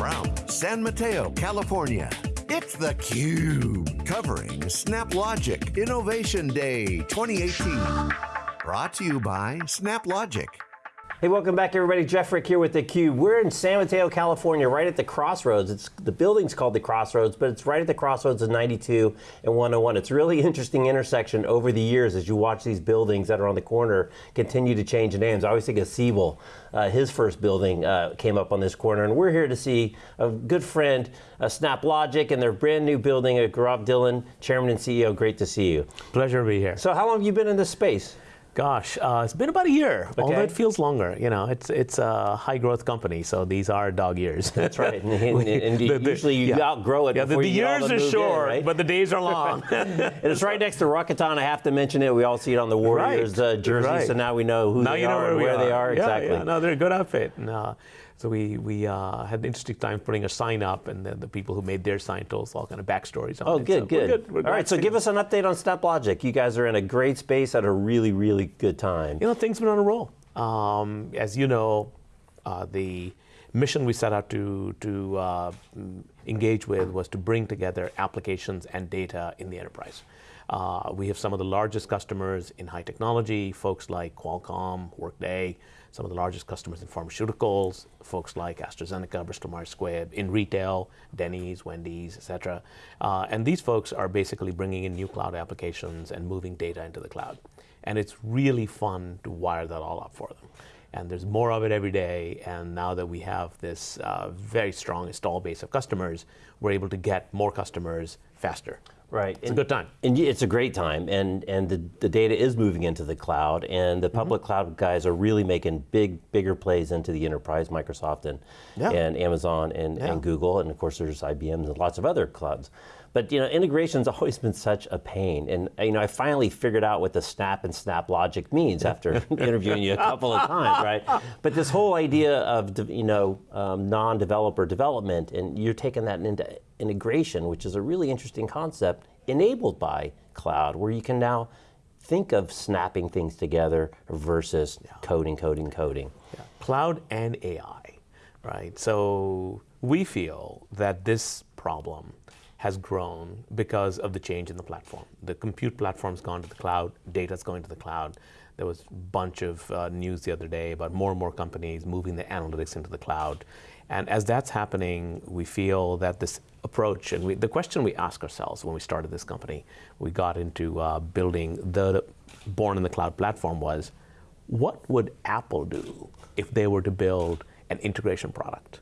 From San Mateo, California, it's theCUBE, covering SnapLogic Innovation Day 2018. Brought to you by SnapLogic. Hey, welcome back everybody. Jeff Frick here with theCUBE. We're in San Mateo, California, right at the crossroads. It's, the building's called the Crossroads, but it's right at the crossroads of 92 and 101. It's a really interesting intersection over the years as you watch these buildings that are on the corner continue to change names. I always think of Siebel. Uh, his first building uh, came up on this corner, and we're here to see a good friend, uh, SnapLogic, and their brand new building, Gaurav Dhillon, Chairman and CEO. Great to see you. Pleasure to be here. So how long have you been in this space? Gosh, uh, it's been about a year, okay. although it feels longer. You know, it's it's a high growth company, so these are dog years. That's right, and, and, and the, the, usually you yeah. outgrow it. Yeah, the, the years are short, in, right? but the days are long. and it's right next to Rakuten. I have to mention it. We all see it on the Warriors right. uh, jersey, right. so now we know who now they you know are where, and where are. they are yeah, exactly. Yeah, no, they're a good outfit. No. So we, we uh, had an interesting time putting a sign up, and then the people who made their sign told us all kind of backstories on oh, it. good, so good. We're good. We're all right, so give us an update on SnapLogic. You guys are in a great space at a really, really good time. You know, things have been on a roll. Um, as you know, uh, the mission we set out to, to uh, engage with was to bring together applications and data in the enterprise. Uh, we have some of the largest customers in high technology, folks like Qualcomm, Workday, some of the largest customers in pharmaceuticals, folks like AstraZeneca, Bristol Myers Squibb, in retail, Denny's, Wendy's, et cetera. Uh, and these folks are basically bringing in new cloud applications and moving data into the cloud. And it's really fun to wire that all up for them. And there's more of it every day, and now that we have this uh, very strong install base of customers, we're able to get more customers faster. Right. It's and, a good time. And it's a great time, and, and the, the data is moving into the cloud, and the public mm -hmm. cloud guys are really making big, bigger plays into the enterprise, Microsoft and, yeah. and Amazon and, yeah. and Google, and of course there's IBM and lots of other clouds. But you know, integration's always been such a pain, and you know, I finally figured out what the Snap and SnapLogic means after interviewing you a couple of times, right? But this whole idea of you know um, non-developer development, and you're taking that into integration, which is a really interesting concept enabled by cloud, where you can now think of snapping things together versus yeah. coding, coding, coding. Yeah. Cloud and AI, right? So we feel that this problem has grown because of the change in the platform. The compute platform's gone to the cloud, data's going to the cloud. There was a bunch of uh, news the other day about more and more companies moving the analytics into the cloud. And as that's happening, we feel that this approach, and we, the question we ask ourselves when we started this company, we got into uh, building the born in the cloud platform was, what would Apple do if they were to build an integration product?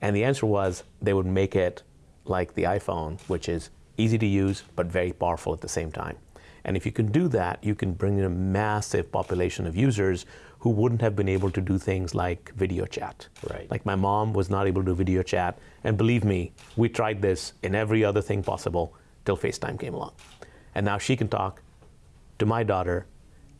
And the answer was they would make it like the iPhone, which is easy to use, but very powerful at the same time. And if you can do that, you can bring in a massive population of users who wouldn't have been able to do things like video chat. Right. Like my mom was not able to do video chat, and believe me, we tried this in every other thing possible till FaceTime came along. And now she can talk to my daughter,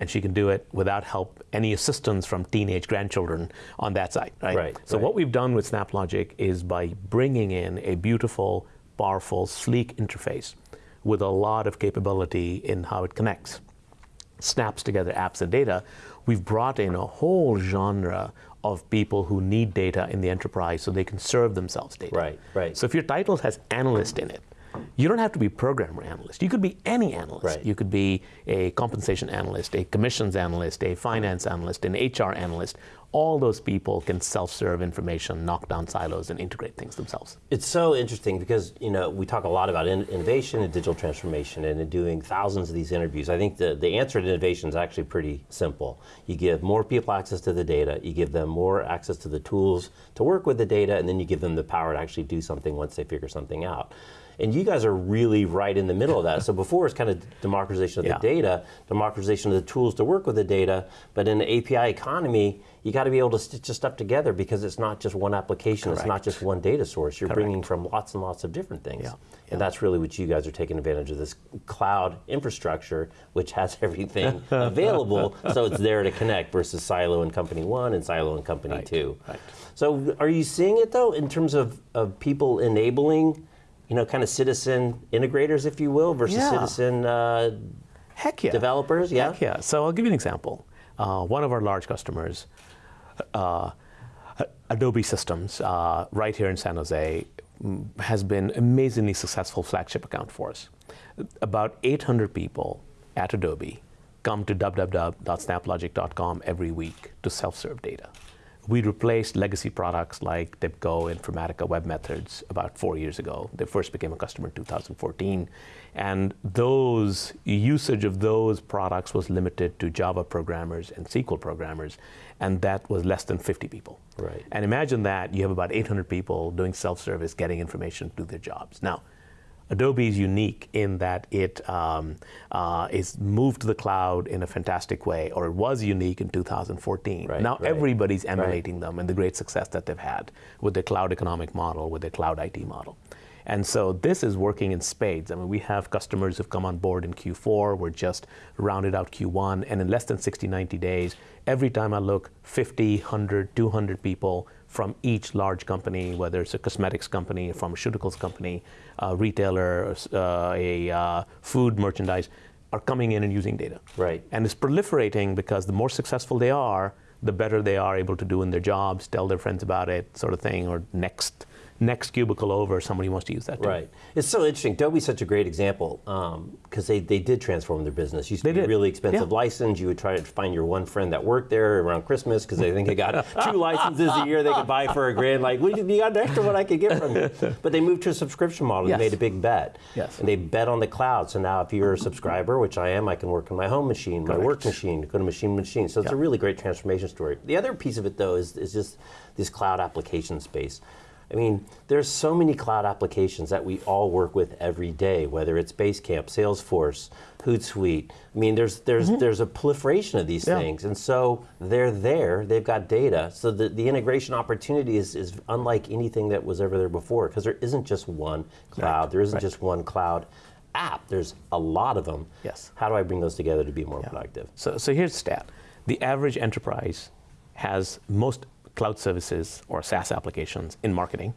and she can do it without help, any assistance from teenage grandchildren on that side, right? right so right. what we've done with SnapLogic is by bringing in a beautiful, powerful, sleek interface with a lot of capability in how it connects, snaps together apps and data, we've brought in a whole genre of people who need data in the enterprise so they can serve themselves data. Right, right. So if your title has analyst in it, you don't have to be programmer analyst. You could be any analyst. Right. You could be a compensation analyst, a commissions analyst, a finance analyst, an HR analyst. All those people can self-serve information, knock down silos, and integrate things themselves. It's so interesting because you know we talk a lot about in innovation and digital transformation and in doing thousands of these interviews. I think the, the answer to innovation is actually pretty simple. You give more people access to the data, you give them more access to the tools to work with the data, and then you give them the power to actually do something once they figure something out. And you guys are really right in the middle of that. so before it's kind of democratization of yeah. the data, democratization of the tools to work with the data, but in the API economy, you got to be able to stitch this stuff together because it's not just one application, Correct. it's not just one data source. You're Correct. bringing from lots and lots of different things. Yeah. And that's really what you guys are taking advantage of this cloud infrastructure, which has everything available, so it's there to connect versus silo in company one and silo in company right. two. Right. So are you seeing it though in terms of, of people enabling you know, kind of citizen integrators, if you will, versus yeah. citizen uh, Heck yeah. developers? Yeah. Heck yeah. So I'll give you an example. Uh, one of our large customers, uh, Adobe Systems, uh, right here in San Jose, has been amazingly successful flagship account for us. About 800 people at Adobe come to www.snaplogic.com every week to self-serve data. We replaced legacy products like TIBCO, Informatica Web Methods about four years ago. They first became a customer in 2014. And those usage of those products was limited to Java programmers and SQL programmers, and that was less than 50 people. Right. And imagine that you have about 800 people doing self-service, getting information to their jobs. Now, Adobe is unique in that it um, uh, is moved to the cloud in a fantastic way, or it was unique in 2014. Right, now right, everybody's emulating right. them and the great success that they've had with their cloud economic model, with their cloud IT model. And so this is working in spades. I mean, we have customers who've come on board in Q4. We're just rounded out Q1. And in less than 60, 90 days, every time I look, 50, 100, 200 people from each large company, whether it's a cosmetics company, a pharmaceuticals company, a retailer, uh, a uh, food merchandise, are coming in and using data. Right. And it's proliferating because the more successful they are, the better they are able to do in their jobs, tell their friends about it, sort of thing, or next next cubicle over, somebody wants to use that. Too. Right. It's so interesting. Adobe's such a great example because um, they, they did transform their business. Used to they be did. really expensive yeah. license. You would try to find your one friend that worked there around Christmas because they think they got two licenses a year they could buy for a grand. Like, well, you got an extra one I could get from you. But they moved to a subscription model. Yes. They made a big bet. Yes. And they bet on the cloud. So now if you're a subscriber, which I am, I can work on my home machine, Correct. my work machine, go to machine machine. So it's Yeah. a really great transformation story. The other piece of it though is, is just this cloud application space. I mean, there's so many cloud applications that we all work with every day, whether it's Basecamp, Salesforce, Hootsuite. I mean, there's there's mm-hmm. there's a proliferation of these yeah. things, and so they're there. They've got data, so the, the integration opportunity is, is unlike anything that was ever there before, because there isn't just one cloud. Right. There isn't right. just one cloud app. There's a lot of them. Yes. How do I bring those together to be more Yeah. productive? So, so here's the stat: the average enterprise has most cloud services or SaaS applications in marketing.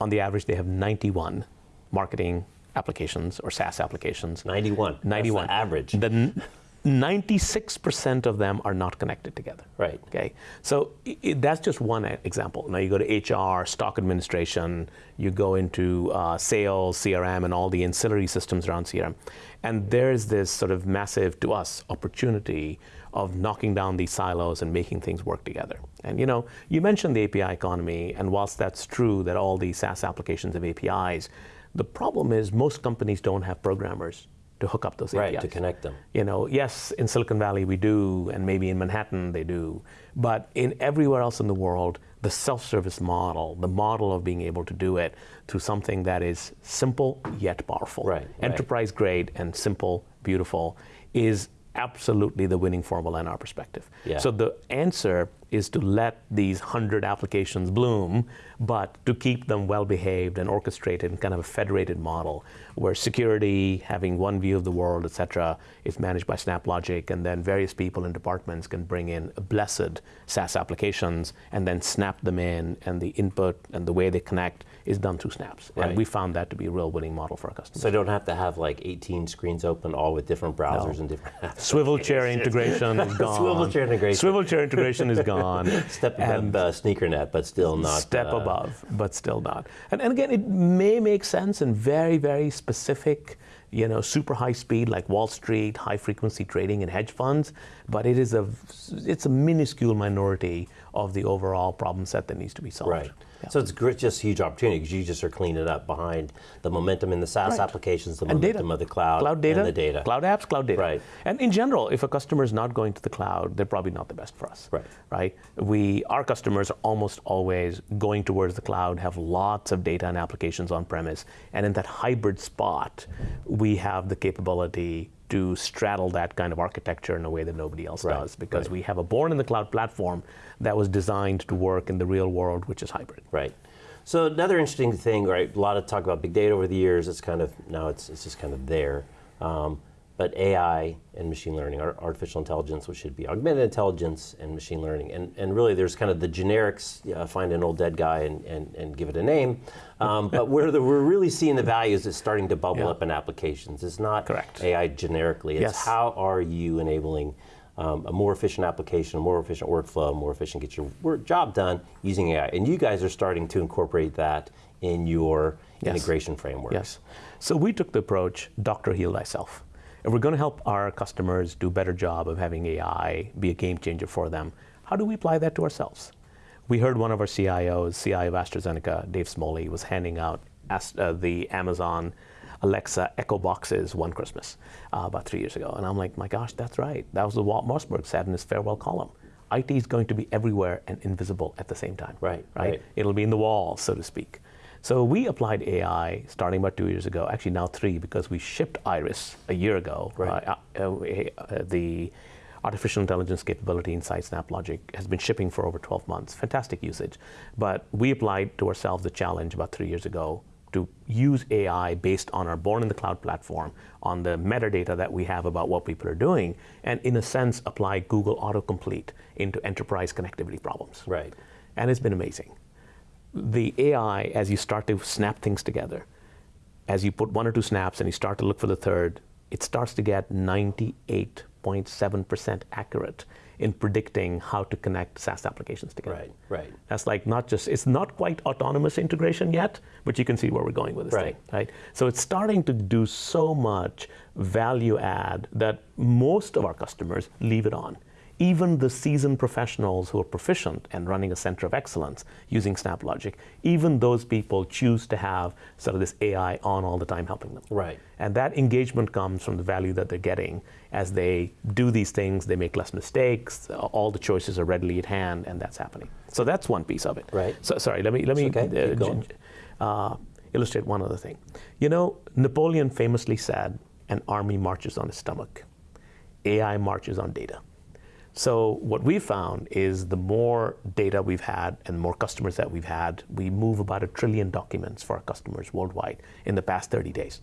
On the average, they have 91 marketing applications or SaaS applications. 91. 91. That's the average. The 96% of them are not connected together. Right. Okay. So i- i- that's just one example. Now you go to HR, stock administration, you go into uh, sales, CRM, and all the ancillary systems around CRM. And there's this sort of massive, to us, opportunity of knocking down these silos and making things work together. And you know, you mentioned the API economy, and whilst that's true that all these SaaS applications have APIs, the problem is most companies don't have programmers to hook up those Right, APIs. to connect them. You know, yes, in Silicon Valley we do, and maybe in Manhattan they do, but in everywhere else in the world, the self-service model, the model of being able to do it through something that is simple yet powerful, Right, right. enterprise grade and simple, beautiful, is absolutely the winning formula in our perspective. Yeah. So the answer is to let these 100 applications bloom, but to keep them well behaved and orchestrated in kind of a federated model where security, having one view of the world, et cetera, is managed by SnapLogic, and then various people and departments can bring in blessed SaaS applications and then snap them in, and the input and the way they connect is done through snaps. Right. And we found that to be a real winning model for our customers. So I don't have to have like 18 screens open, all with different browsers and different apps. Swivel chair integration is gone. Swivel chair integration. Swivel chair integration is gone. Step And- above uh, SneakerNet, but still not. step uh, above, but still not. And, and again, it may make sense in very, very specific, you know, super high speed like Wall Street, high frequency trading and hedge funds, but it is a, it's a minuscule minority of the overall problem set that needs to be solved. Right. Yeah. So it's great, just a huge opportunity because you just are cleaning it up behind the momentum in the SaaS Right. applications, the And data. momentum of the cloud, Cloud data, and the data. cloud apps, cloud data. Right. And in general, if a customer is not going to the cloud, they're probably not the best for us. Right. Right. We, our customers are almost always going towards the cloud, have lots of data and applications on premise, and in that hybrid spot, we have the capability to straddle that kind of architecture in a way that nobody else Right, does, because right. we have a born in the cloud platform that was designed to work in the real world, which is hybrid. Right. So another interesting thing, right? A lot of talk about big data over the years. It's kind of now it's it's just kind of there. Um, but AI and machine learning, ar- artificial intelligence, which should be augmented intelligence and machine learning, and and really there's kind of the generics. Uh, find an old dead guy and, and, and give it a name. Um, but where the, we're really seeing the values is starting to bubble Yeah. up in applications. It's not Correct. AI generically. It's Yes. how are you enabling um, a more efficient application, a more efficient workflow, more efficient get your work, job done using AI. And you guys are starting to incorporate that in your yes. integration frameworks. Yes. So we took the approach, doctor heal thyself. If we're going to help our customers do a better job of having AI be a game changer for them, how do we apply that to ourselves? We heard one of our CIOs, CIO of AstraZeneca, Dave Smoley, was handing out uh, the Amazon Alexa Echo boxes one Christmas uh, about three years ago. And I'm like, my gosh, that's right. That was what Walt Mossberg said in his farewell column. IT is going to be everywhere and invisible at the same time. Right, right. right. It'll be in the wall, so to speak. So we applied AI starting about two years ago, actually now three, because we shipped Iris a year ago. Right. Uh, uh, uh, the artificial intelligence capability inside SnapLogic has been shipping for over 12 months. Fantastic usage. But we applied to ourselves the challenge about three years ago to use AI based on our Born in the Cloud platform, on the metadata that we have about what people are doing, and in a sense apply Google autocomplete into enterprise connectivity problems. Right. And it's been amazing. The AI, as you start to snap things together, as you put one or two snaps and you start to look for the third, it starts to get 98.7% accurate in predicting how to connect SaaS applications together. Right, right. That's like not just, it's not quite autonomous integration yet, but you can see where we're going with this right. thing, right? So it's starting to do so much value add that most of our customers leave it on even the seasoned professionals who are proficient and running a center of excellence using SnapLogic, even those people choose to have sort of this AI on all the time helping them. Right. And that engagement comes from the value that they're getting as they do these things, they make less mistakes, all the choices are readily at hand, and that's happening. So that's one piece of it. Right. So sorry, let me let me okay. uh, uh, illustrate one other thing. You know, Napoleon famously said, "An army marches on its stomach. AI marches on data." So what we've found is the more data we've had and the more customers that we've had, we move about a trillion documents for our customers worldwide in the past 30 days.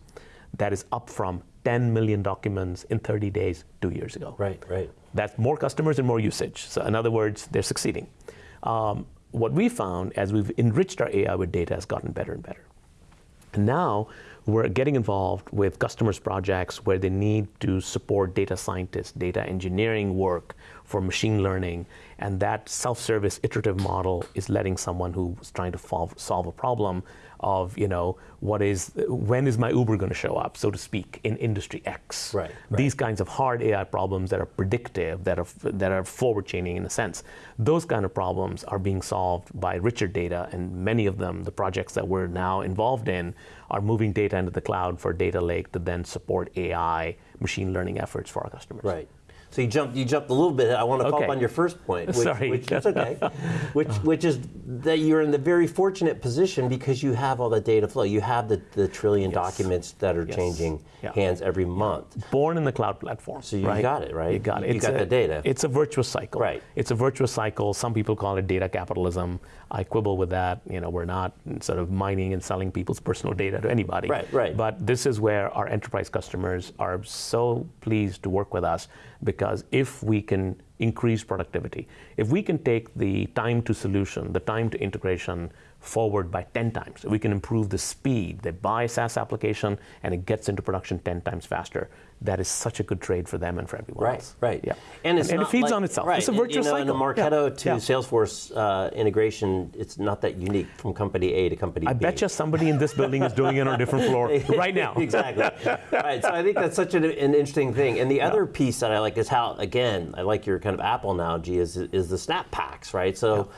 That is up from 10 million documents in 30 days two years ago. Right, right. That's more customers and more usage. So in other words, they're succeeding. Um, what we found as we've enriched our AI with data has gotten better and better. And now we're getting involved with customers' projects where they need to support data scientists, data engineering work for machine learning, and that self-service iterative model is letting someone who's trying to solve, solve a problem of, you know, what is, when is my Uber going to show up, so to speak, in industry X. Right, right. These kinds of hard AI problems that are predictive, that are, that are forward chaining in a sense, those kind of problems are being solved by richer data, and many of them, the projects that we're now involved in, are moving data into the cloud for data lake to then support AI machine learning efforts for our customers. Right. So you jumped, you jumped a little bit. I want to okay. follow up on your first point, which, Sorry. which is okay, which, which is that you're in the very fortunate position because you have all the data flow. You have the, the trillion yes. documents that are yes. changing yeah. hands every month. Born in the cloud platform. So you right? got it, right? You got it. You got a, the data. It's a virtuous cycle. Right. It's a virtuous cycle. Some people call it data capitalism. I quibble with that. You know, we're not sort of mining and selling people's personal data to anybody. Right, right. But this is where our enterprise customers are so pleased to work with us because if we can increase productivity, if we can take the time to solution, the time to integration forward by 10 times, we can improve the speed. They buy a SaaS application and it gets into production 10 times faster that is such a good trade for them and for everyone right, else. Right, Yeah. And, and, and it feeds like, on itself. Right. It's a virtuous you know, cycle. And the Marketo yeah. to yeah. Salesforce uh, integration, it's not that unique from company A to company I B. I bet you somebody in this building is doing it on a different floor right now. exactly. right. So I think that's such an, an interesting thing. And the yeah. other piece that I like is how, again, I like your kind of Apple analogy, is, is the snap packs, right? So.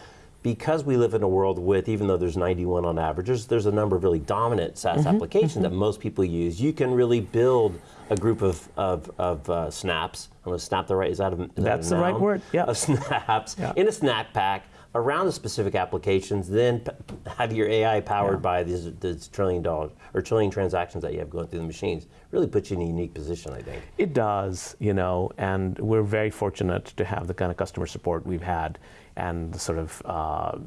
Because we live in a world with, even though there's 91 on average, there's, there's a number of really dominant SaaS mm-hmm, applications mm-hmm. that most people use. You can really build a group of, of, of uh, snaps. I'm going to snap the right, is that a, is That's that the right word, yeah. Of snaps yeah. in a snap pack around the specific applications, then p- have your AI powered yeah. by these, these trillion dollars or trillion transactions that you have going through the machines. Really puts you in a unique position, I think. It does, you know, and we're very fortunate to have the kind of customer support we've had and the sort of uh,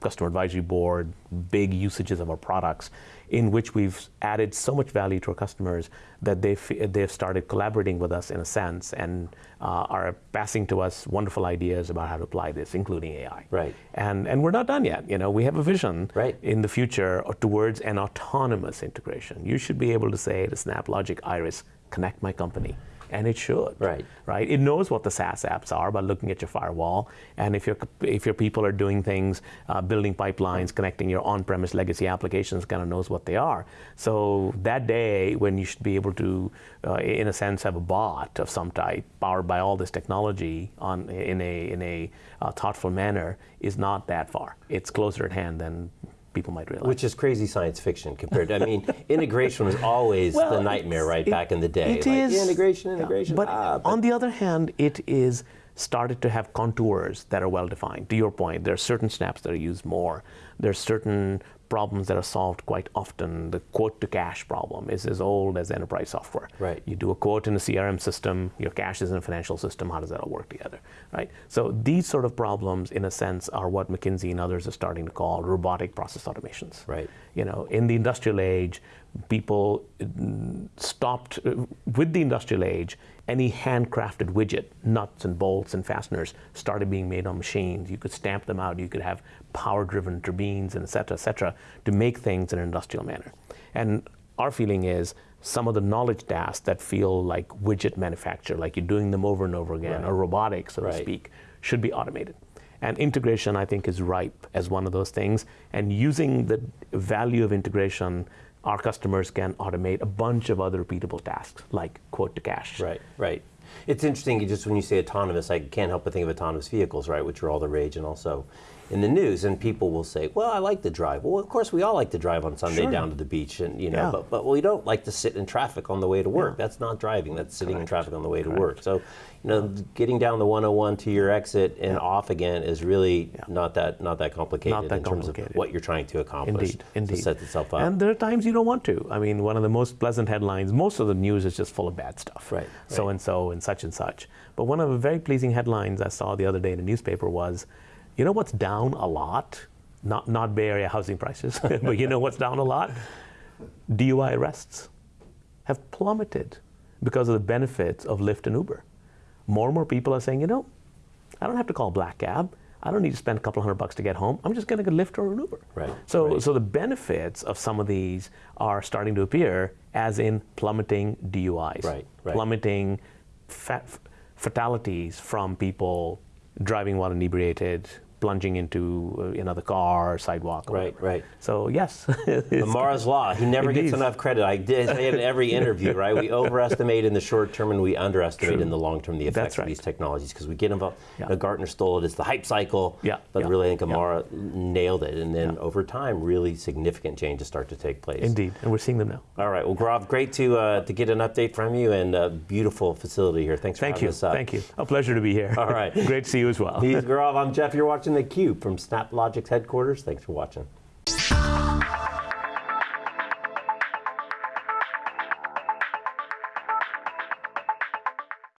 customer advisory board, big usages of our products, in which we've added so much value to our customers that they've, they've started collaborating with us in a sense and uh, are passing to us wonderful ideas about how to apply this, including AI. Right. And, and we're not done yet. You know, we have a vision right. in the future towards an autonomous integration. You should be able to say to SnapLogic Iris, connect my company and it should. Right. Right. It knows what the SaaS apps are by looking at your firewall, and if your if your people are doing things, uh, building pipelines, connecting your on-premise legacy applications, kind of knows what they are. So that day when you should be able to, uh, in a sense, have a bot of some type powered by all this technology on in a in a uh, thoughtful manner is not that far. It's closer at hand than people might realize. Which is crazy science fiction compared to, I mean, integration was always Well, the nightmare, right, it- back in the day. it like, is- integration, integration. But, ah, on the other hand, it is started to have contours that are well defined. To your point, there are certain snaps that are used more. There are certain problems that are solved quite often. The quote to cash problem is as old as enterprise software. Right. You do a quote in a CRM system, your cash is in a financial system, how does that all work together? Right? So these sort of problems, in a sense, are what McKinsey and others are starting to call robotic process automations. Right. You know, in the industrial age, people mm, stopped uh, with the industrial age. Any handcrafted widget, nuts and bolts and fasteners, started being made on machines. You could stamp them out. You could have power-driven turbines, and et cetera, et cetera, to make things in an industrial manner. And our feeling is some of the knowledge tasks that feel like widget manufacture, like you're doing them over and over again, Right. or robotic, so Right. to speak, should be automated. And integration, I think, is ripe as one of those things. And using the value of integration, our customers can automate a bunch of other repeatable tasks, like quote to cash. Right, right. It's interesting just when you say autonomous, I can't help but think of autonomous vehicles, right, which are all the rage and also in the news. And people will say, "Well, I like to drive." Well, of course, we all like to drive on Sunday Sure. down to the beach, and you know, Yeah. but but we don't like to sit in traffic on the way to work. That's not driving. That's sitting in traffic on the way to work. So, you know, getting down the 101 to your exit and off again is really not that not that complicated Not that in terms complicated. of what you're trying to accomplish Indeed, indeed. to set itself up. And there are times you don't want to. I mean, one of the most pleasant headlines, most of the news is just full of bad stuff. Right, So and So and such and such. But one of the very pleasing headlines I saw the other day in a newspaper was, you know what's down a lot? Not, not Bay Area housing prices, but you know what's down a lot? DUI arrests have plummeted because of the benefits of Lyft and Uber. More and more people are saying, you know, I don't have to call black cab. I don't need to spend a couple hundred bucks to get home. I'm just going to get Lyft or an Uber. Right, So, right. so the benefits of some of these are starting to appear, as in plummeting DUIs, Right, right. plummeting fatalities from people driving while inebriated, plunging into uh, another car, sidewalk. Or Right, whatever. right. So yes, Amara's Law. He never gets enough credit. I did say it in every interview, right? We overestimate in the short term and we underestimate True. in the long term the effects right. of these technologies because we get involved. Yeah. You know, Gartner stole it. It's the hype cycle. Yeah, But yeah, really, I think yeah. Nailed it. And then over time, really significant changes start to take place. indeed, and we're seeing them now. All right. Well, Gaurav, great to uh, to get an update from you and a beautiful facility here. Thanks for Thank having you, us up. thank you. A pleasure to be here. All right. Great to see you as well. He's Gaurav. I'm Jeff. You're watching theCUBE from SnapLogic's headquarters. Thanks for watching.